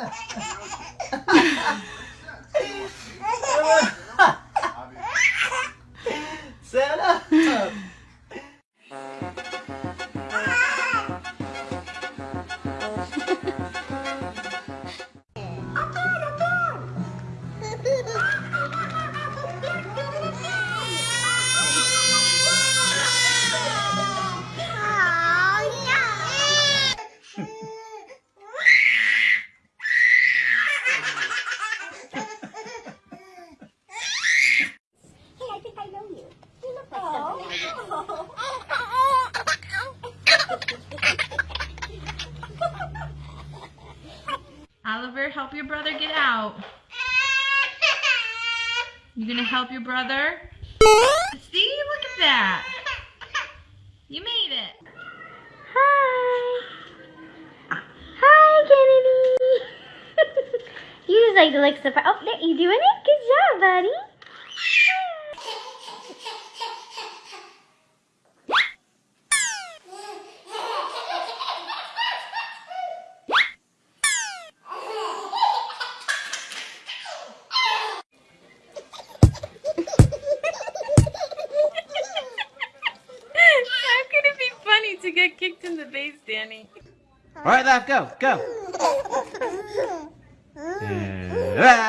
え! Oliver, help your brother get out. You gonna help your brother? See, look at that. You made it. Hi. Hi, Kennedy. you just like to lick the. Oh, there, you doing it? Good job, buddy. It to get kicked in the face, Danny? All right, left, go, go. Uh, ah.